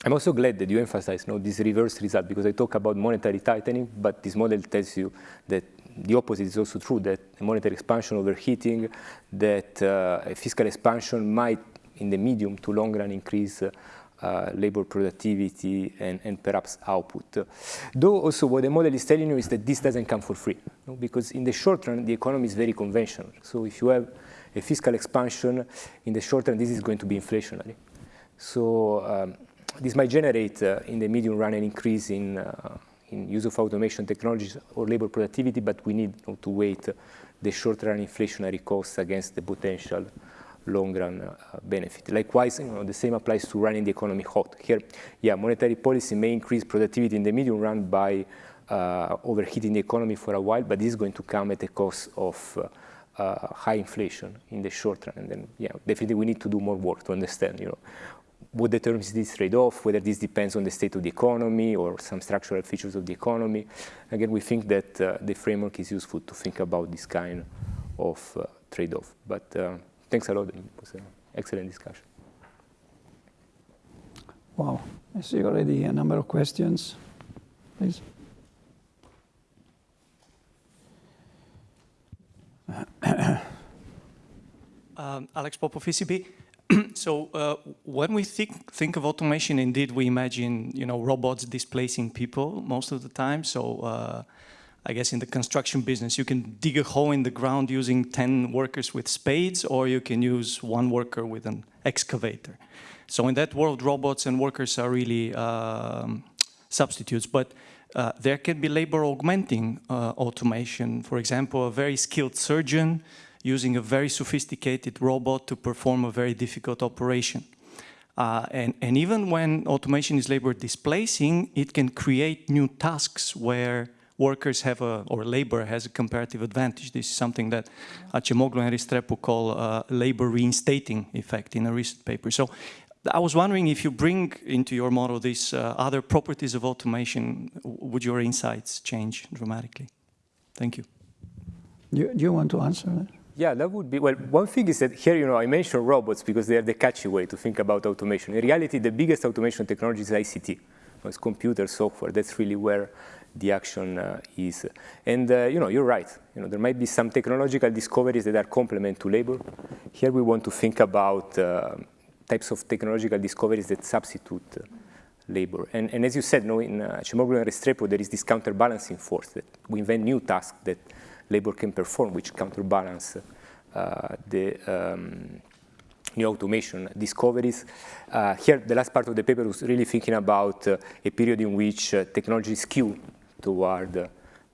I'm also glad that you emphasize you know, this reverse result because I talk about monetary tightening, but this model tells you that the opposite is also true, that monetary expansion overheating, that uh, fiscal expansion might, in the medium to long run, increase uh, uh, labor productivity and, and, perhaps output. Though also what the model is telling you is that this doesn't come for free, because in the short run, the economy is very conventional. So if you have a fiscal expansion, in the short run, this is going to be inflationary. So um, this might generate, uh, in the medium run, an increase in, uh, in use of automation technologies or labor productivity, but we need you know, to weight the short-run inflationary costs against the potential long-run uh, benefit. Likewise, you know, the same applies to running the economy hot. Here, yeah, monetary policy may increase productivity in the medium run by uh, overheating the economy for a while, but this is going to come at the cost of uh, uh, high inflation in the short run. And then, yeah, definitely we need to do more work to understand, you know, what determines this trade-off, whether this depends on the state of the economy or some structural features of the economy. Again, we think that uh, the framework is useful to think about this kind of uh, trade-off. But uh, thanks a lot. It was an excellent discussion. Wow, I see already a number of questions. Please. um, Alex Popov, ECB. so uh, when we think, think of automation, indeed, we imagine you know robots displacing people most of the time. So uh, I guess in the construction business, you can dig a hole in the ground using 10 workers with spades, or you can use one worker with an excavator. So in that world, robots and workers are really um, substitutes. But uh, there can be labor augmenting uh, automation. For example, a very skilled surgeon using a very sophisticated robot to perform a very difficult operation. Uh, and, and, even when automation is labor displacing, it can create new tasks where workers have a, or labor has a comparative advantage. This is something that Acemoglu and Restrepo call uh, labor reinstating effect in a recent paper. So I was wondering if you bring into your model these uh, other properties of automation, would your insights change dramatically? Thank you. Do, do you want to answer that? Yeah, that would be, well, one thing is that here, you know, I mentioned robots because they are the catchy way to think about automation. In reality, the biggest automation technology is ICT. It's computer software. That's really where the action uh, is. And, uh, you know, you're right. You know, there might be some technological discoveries that are complement to labor. Here we want to think about uh, types of technological discoveries that substitute uh, labor. And, and, as you said, no, in uh, and Restrepo, there is this counterbalancing force that we invent new tasks that labor can perform, which counterbalance uh, the, um, new automation discoveries. Uh, here, the last part of the paper was really thinking about uh, a period in which uh, technology skew toward, uh,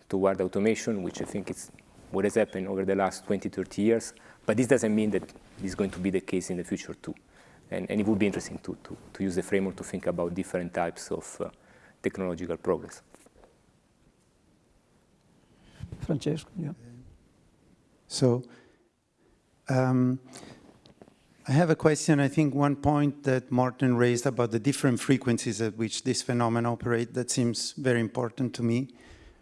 toward automation, which I think is what has happened over the last 20, 30 years. But this doesn't mean that this is going to be the case in the future too. And, and it would be interesting to, to, to, use the framework to think about different types of uh, technological progress. Francesco, yeah. So um, I have a question. I think one point that Morten raised about the different frequencies at which this phenomenon operate, that seems very important to me.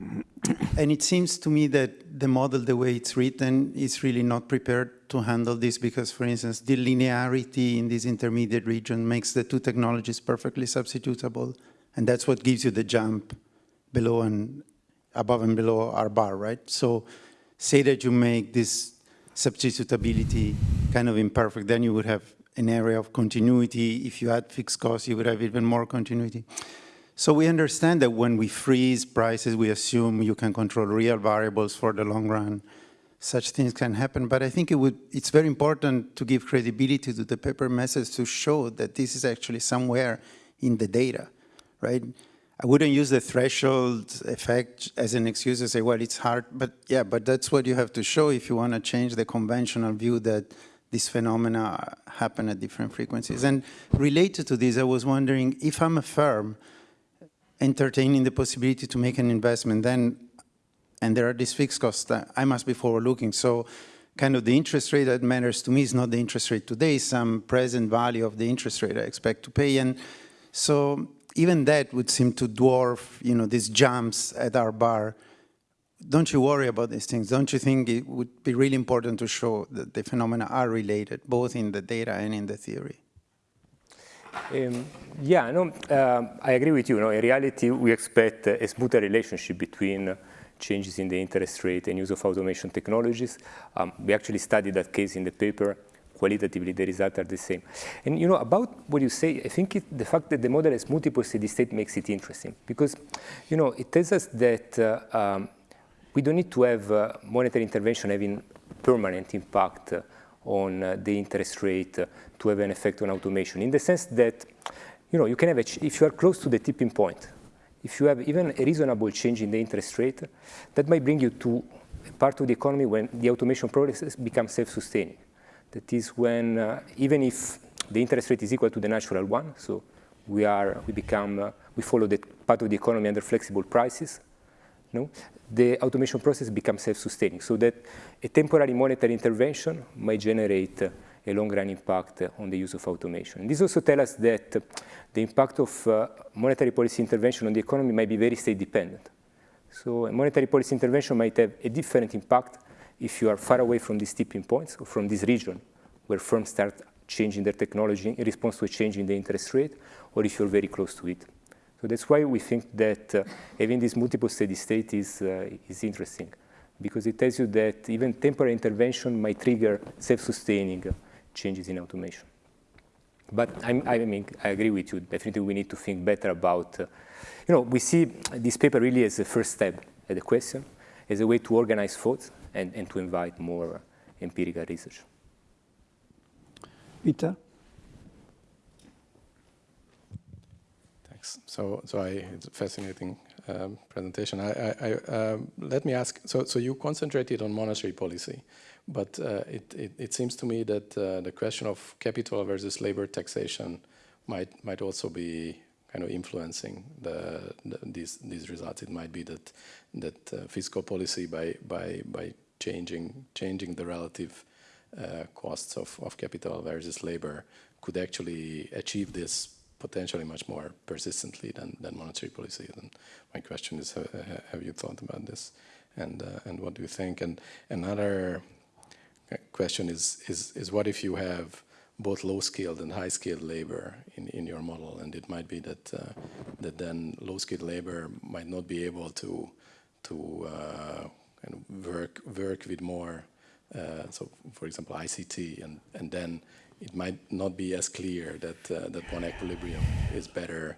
and it seems to me that the model, the way it's written, is really not prepared to handle this because, for instance, the linearity in this intermediate region makes the two technologies perfectly substitutable. And that's what gives you the jump below and above and below R bar, right? So say that you make this substitutability kind of imperfect, then you would have an area of continuity. If you had fixed costs, you would have even more continuity. So we understand that when we freeze prices, we assume you can control real variables for the long run. Such things can happen, but I think it would, it's very important to give credibility to the paper message to show that this is actually somewhere in the data, right? I wouldn't use the threshold effect as an excuse to say, well, it's hard, but yeah, but that's what you have to show if you want to change the conventional view that these phenomena happen at different frequencies. And related to this, I was wondering if I'm a firm entertaining the possibility to make an investment, then, and there are these fixed costs, I must be forward-looking. So kind of the interest rate that matters to me is not the interest rate today, some present value of the interest rate I expect to pay. And so even that would seem to dwarf, you know, these jumps at R bar. Don't you worry about these things? Don't you think it would be really important to show that the phenomena are related, both in the data and in the theory? Um, yeah, no, uh, I agree with you. No, in reality, we expect a smoother relationship between changes in the interest rate and use of automation technologies. Um, we actually studied that case in the paper. Qualitatively, the results are the same. And you know, about what you say, I think it, the fact that the model has multiple steady state makes it interesting because, you know, it tells us that uh, um, we don't need to have uh, monetary intervention having permanent impact on uh, the interest rate to have an effect on automation in the sense that, you know, you can have, a, if you are close to the tipping point, if you have even a reasonable change in the interest rate, that might bring you to a part of the economy when the automation process becomes self-sustaining. That is when, uh, even if the interest rate is equal to the natural one, so we are, we become, uh, we follow the part of the economy under flexible prices, no? the automation process becomes self-sustaining, so that a temporary monetary intervention might generate uh, a long-run impact on the use of automation. And this also tells us that the impact of uh, monetary policy intervention on the economy might be very state-dependent. So a monetary policy intervention might have a different impact if you are far away from these tipping points or from this region where firms start changing their technology in response to a change in the interest rate, or if you're very close to it. So that's why we think that uh, having this multiple steady state is, uh, is interesting, because it tells you that even temporary intervention might trigger self-sustaining changes in automation. But I'm, i mean, I agree with you. Definitely, we need to think better about. Uh, you know, we see this paper really as a first step at the question, as a way to organize thoughts and, and to invite more empirical research. Peter. Thanks. So, so I, it's a fascinating um, presentation. I, I, I um, let me ask. So, so you concentrated on monetary policy. But uh, it, it, it, seems to me that uh, the question of capital versus labor taxation might might also be kind of influencing the, the, these these results. It might be that that uh, fiscal policy by by by changing changing the relative uh, costs of, of capital versus labor could actually achieve this potentially much more persistently than, than monetary policy. And my question is, have you thought about this? And, uh, and what do you think? And another question is, is, is what if you have both low-skilled and high-skilled labor in, in your model, and it might be that uh, that then low-skilled labor might not be able to to uh, kind of work work with more, uh, so for example ICT, and and then it might not be as clear that uh, that one equilibrium is better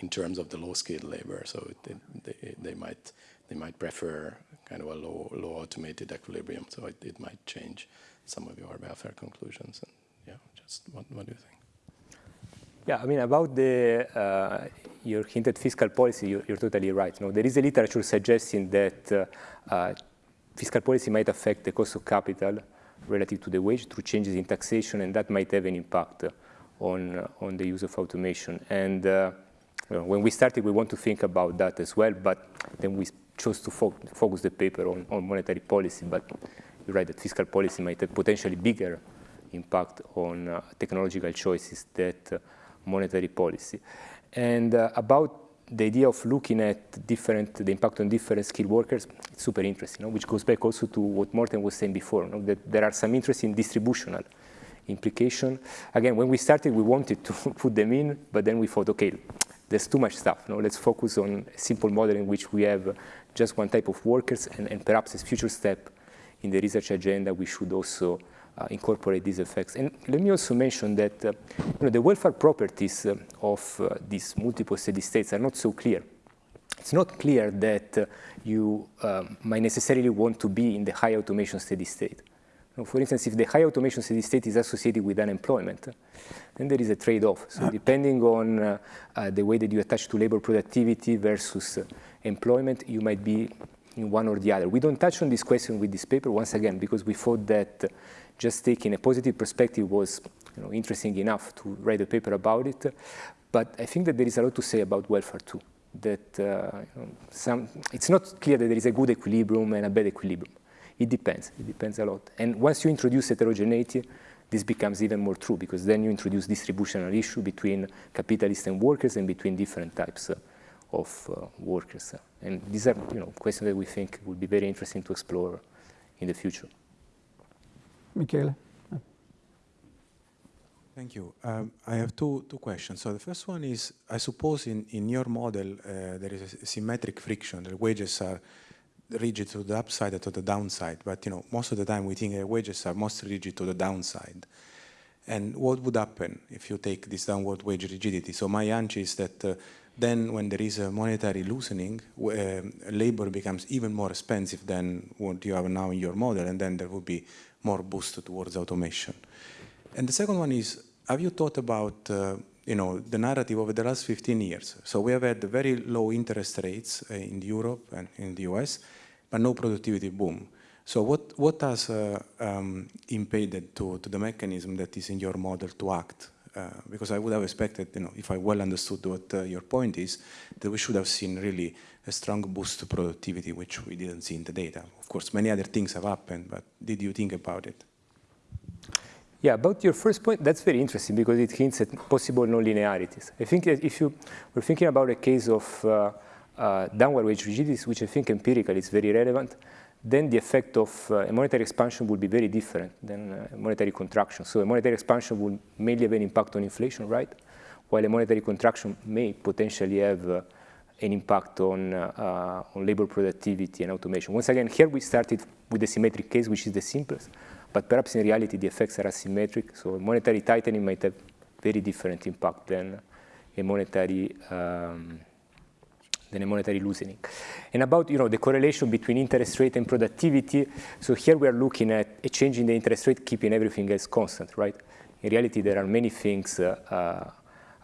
in terms of the low-skilled labor. So it, it, they, they might they might prefer kind of a low, low automated equilibrium. So it, it might change some of your welfare conclusions. And yeah, Just what, what do you think? Yeah, I mean, about the, uh, your hinted fiscal policy, you're, you're totally right. No, there is a literature suggesting that uh, uh, fiscal policy might affect the cost of capital relative to the wage through changes in taxation, and that might have an impact on, uh, on the use of automation. And uh, you know, when we started, we want to think about that as well, but then we chose to fo focus the paper on, on monetary policy. But you're right that fiscal policy might have potentially bigger impact on uh, technological choices that monetary policy. And uh, about the idea of looking at different, the impact on different skilled workers, it's super interesting, you know, which goes back also to what Morten was saying before, you know, that there are some interesting distributional implication. Again, when we started, we wanted to put them in, but then we thought, okay, there's too much stuff. You know, let's focus on a simple model in which we have just one type of workers, and, and perhaps as future step in the research agenda, we should also incorporate these effects. And let me also mention that uh, you know, the welfare properties uh, of uh, these multiple steady states are not so clear. It's not clear that uh, you um, might necessarily want to be in the high automation steady state. For instance, if the high automation steady state is associated with unemployment, then there is a trade-off. So depending on uh, the way that you attach to labor productivity versus employment, you might be in one or the other. We don't touch on this question with this paper, once again, because we thought that just taking a positive perspective was you know, interesting enough to write a paper about it. But I think that there is a lot to say about welfare too. That uh, some, it's not clear that there is a good equilibrium and a bad equilibrium. It depends. It depends a lot. And once you introduce heterogeneity, this becomes even more true because then you introduce distributional issue between capitalists and workers and between different types uh, of uh, workers. And these are you know, questions that we think would be very interesting to explore in the future. Michele. Thank you. Um, I have two, two questions. So the first one is, I suppose in, in your model, uh, there is a symmetric friction. The wages are rigid to the upside or to the downside. But you know, most of the time we think the wages are most rigid to the downside. And what would happen if you take this downward wage rigidity? So my hunch is that uh, then when there is a monetary loosening, uh, labor becomes even more expensive than what you have now in your model, and then there would be more boost towards automation. And the second one is, have you thought about uh, you know, the narrative over the last 15 years? So we have had very low interest rates uh, in Europe and in the US, but no productivity boom. So what, what has uh, um, impeded to, to the mechanism that is in your model to act? Uh, because I would have expected, you know, if I well understood what uh, your point is, that we should have seen really a strong boost to productivity, which we didn't see in the data. Of course, many other things have happened, but did you think about it? Yeah, about your first point, that's very interesting because it hints at possible non-linearities. I think that if you were thinking about a case of uh, uh, downward wage rigidities, which I think empirically is very relevant, then the effect of uh, a monetary expansion would be very different than uh, monetary contraction. So a monetary expansion would mainly have an impact on inflation, right? While a monetary contraction may potentially have uh, an impact on, uh, on labor productivity and automation. Once again, here we started with the symmetric case, which is the simplest, but perhaps in reality the effects are asymmetric. So monetary tightening might have very different impact than a monetary um, than a monetary loosening. And about you know, the correlation between interest rate and productivity, so here we are looking at a change in the interest rate, keeping everything else constant, right? In reality, there are many things uh, uh,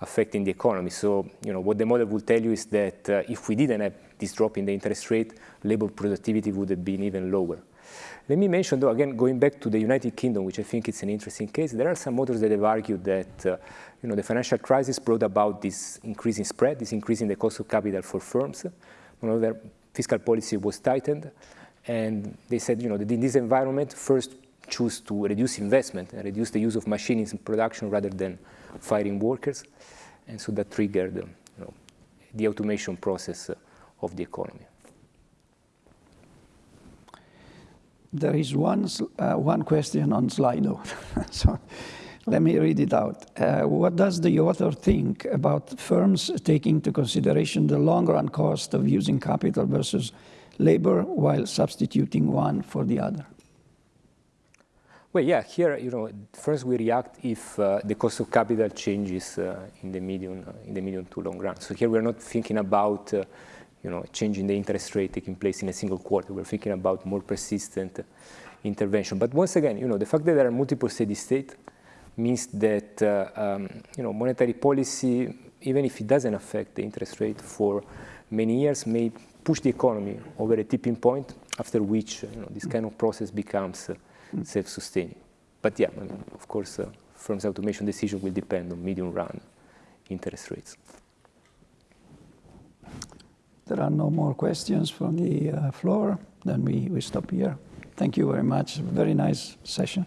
affecting the economy. So you know, what the model will tell you is that uh, if we didn't have this drop in the interest rate, labor productivity would have been even lower. Let me mention, though, again, going back to the United Kingdom, which I think is an interesting case, there are some authors that have argued that uh, you know, the financial crisis brought about this increasing spread, this increase in the cost of capital for firms. Moreover, fiscal policy was tightened. And they said, you know, that in this environment, first choose to reduce investment and reduce the use of machines in production rather than firing workers. And so that triggered you know, the automation process of the economy. There is one, uh, one question on Slido. so let me read it out. Uh, what does the author think about firms taking into consideration the long-run cost of using capital versus labor while substituting one for the other? Well, yeah, here, you know, first we react if uh, the cost of capital changes uh, in the medium, uh, in the medium to long run. So here we're not thinking about, uh, you know, changing the interest rate taking place in a single quarter. We're thinking about more persistent intervention. But once again, you know, the fact that there are multiple steady state means that uh, um, you know monetary policy, even if it doesn't affect the interest rate for many years, may push the economy over a tipping point, after which you know, this kind of process becomes uh, self-sustaining. But yeah, I mean, of course, uh, firms' automation decision will depend on medium-run interest rates there are no more questions from the uh, floor, then we, we stop here. Thank you very much. Very nice session.